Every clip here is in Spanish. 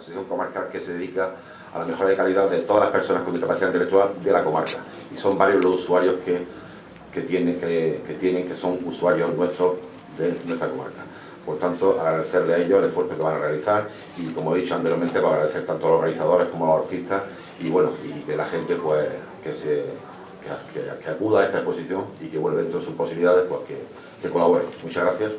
Se dedica a la mejora de calidad de todas las personas con discapacidad intelectual de la comarca. Y son varios los usuarios que, que, tienen, que, que tienen, que son usuarios nuestros de nuestra comarca. Por tanto, agradecerle a ellos el esfuerzo que van a realizar y, como he dicho anteriormente, para pues agradecer tanto a los organizadores como a los artistas y, bueno, y que la gente pues que, se, que, acuda a esta exposición y que, bueno, dentro de sus posibilidades, pues que, que colabore. Muchas gracias.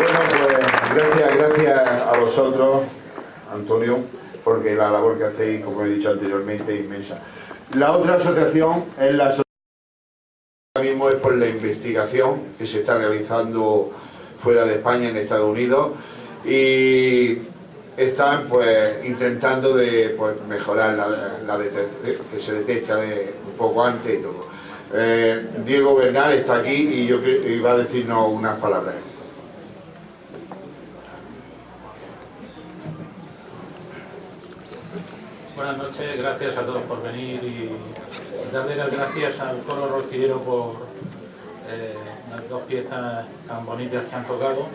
Bueno, pues gracias, gracias a vosotros, Antonio, porque la labor que hacéis, como he dicho anteriormente, es inmensa. La otra asociación es la asociación mismo es por la investigación que se está realizando fuera de España, en Estados Unidos, y están pues intentando de pues, mejorar la, que se detecta un poco antes y todo. Eh, Diego Bernal está aquí y yo iba a decirnos unas palabras. Buenas noches, gracias a todos por venir y darle las gracias al coro rocillero por eh, las dos piezas tan bonitas que han tocado.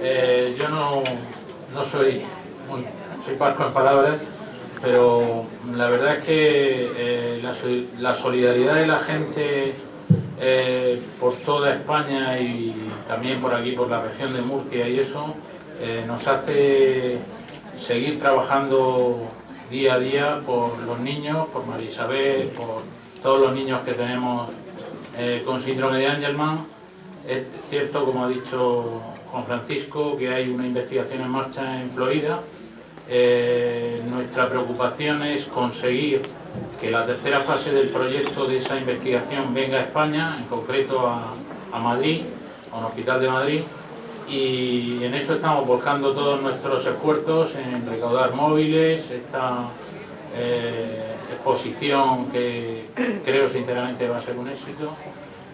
Eh, yo no, no soy, muy, soy parco en palabras, pero la verdad es que eh, la, solidaridad de la gente por toda España y también por aquí, por la región de Murcia y eso, nos hace seguir trabajando día a día por los niños, por María Isabel, por todos los niños que tenemos eh, con síndrome de Angelman. Es cierto, como ha dicho Juan Francisco, que hay una investigación en marcha en Florida. Eh, nuestra preocupación es conseguir que la tercera fase del proyecto de esa investigación venga a España, en concreto a, a Madrid, a un hospital de Madrid, y en eso estamos volcando todos nuestros esfuerzos en recaudar móviles, esta eh, exposición que creo sinceramente va a ser un éxito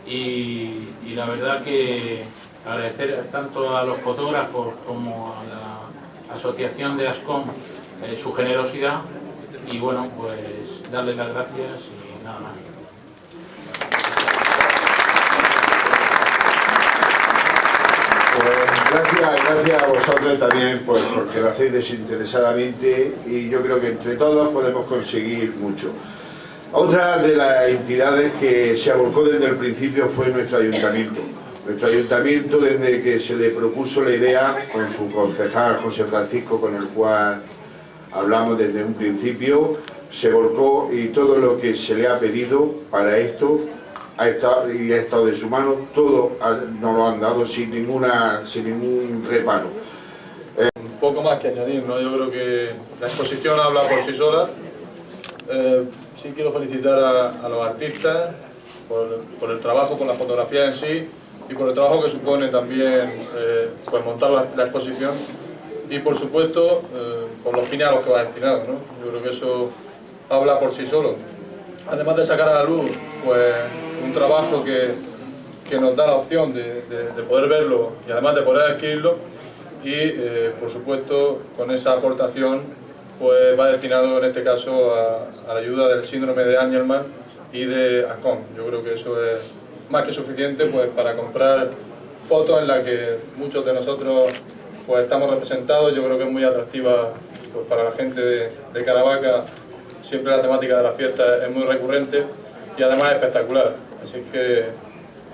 y, la verdad que agradecer tanto a los fotógrafos como a la asociación de ASCOM eh, su generosidad y bueno pues darles las gracias y nada más. Gracias, gracias a vosotros también pues, porque lo hacéis desinteresadamente y yo creo que entre todos podemos conseguir mucho. Otra de las entidades que se abocó desde el principio fue nuestro ayuntamiento. Nuestro ayuntamiento, desde que se le propuso la idea con su concejal José Francisco, con el cual hablamos desde un principio, se volcó y todo lo que se le ha pedido para esto ha estado, y ha estado de su mano, todo nos lo han dado sin, ninguna, sin ningún reparo. Un poco más que añadir, ¿no? yo creo que la exposición habla por sí sola. Eh, sí quiero felicitar a, los artistas por, el trabajo con la fotografía en sí y por el trabajo que supone también eh, pues montar la, exposición y por supuesto eh, por los fines a los que va destinado. ¿no? Yo creo que eso habla por sí solo. Además de sacar a la luz pues, trabajo que, que nos da la opción de, de, poder verlo y además de poder adquirirlo y eh, por supuesto con esa aportación pues va destinado en este caso a, la ayuda del síndrome de Angelman y de ACOM. Yo creo que eso es más que suficiente pues para comprar fotos en las que muchos de nosotros pues estamos representados. Yo creo que es muy atractiva pues, para la gente de, de Caravaca. Siempre la temática de la fiesta es muy recurrente y además espectacular. Así que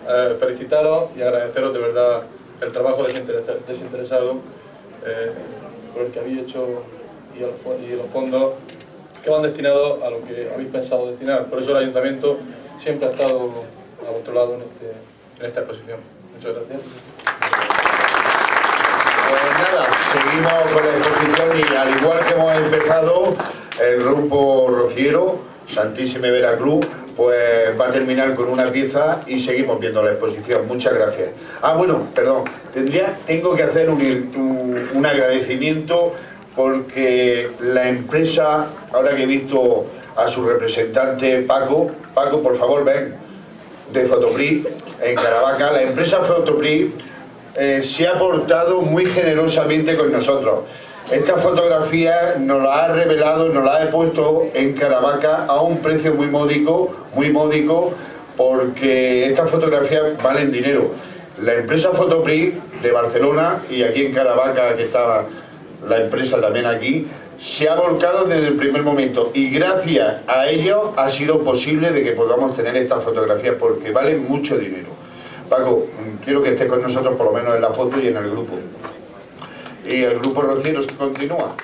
eh, felicitaros y agradeceros de verdad el trabajo desinteresado eh, por el que habéis hecho y, los fondos que van destinados a lo que habéis pensado destinar. Por eso el Ayuntamiento siempre ha estado a vuestro lado en, este, esta exposición. Muchas gracias. Pues nada, seguimos con la exposición y al igual que hemos empezado, el grupo Rociero, Santísime Veracruz, pues va a terminar con una pieza y seguimos viendo la exposición. Muchas gracias. Ah, bueno, perdón, tendría, tengo que hacer un, un, agradecimiento porque la empresa, ahora que he visto a su representante Paco, Paco, por favor, ven, de Fotopri, en Caravaca, la empresa Fotopri eh, se ha portado muy generosamente con nosotros. Esta fotografía nos la ha revelado, nos la ha puesto en Caravaca a un precio muy módico, muy módico, porque estas fotografías valen dinero. la empresa Fotopri de Barcelona y aquí en Caravaca, que estaba la empresa también aquí, se ha volcado desde el primer momento y gracias a ello ha sido posible de que podamos tener estas fotografías porque valen mucho dinero. Paco, quiero que estés con nosotros por lo menos en la foto y en el grupo. Y el grupo Rocieros continúa.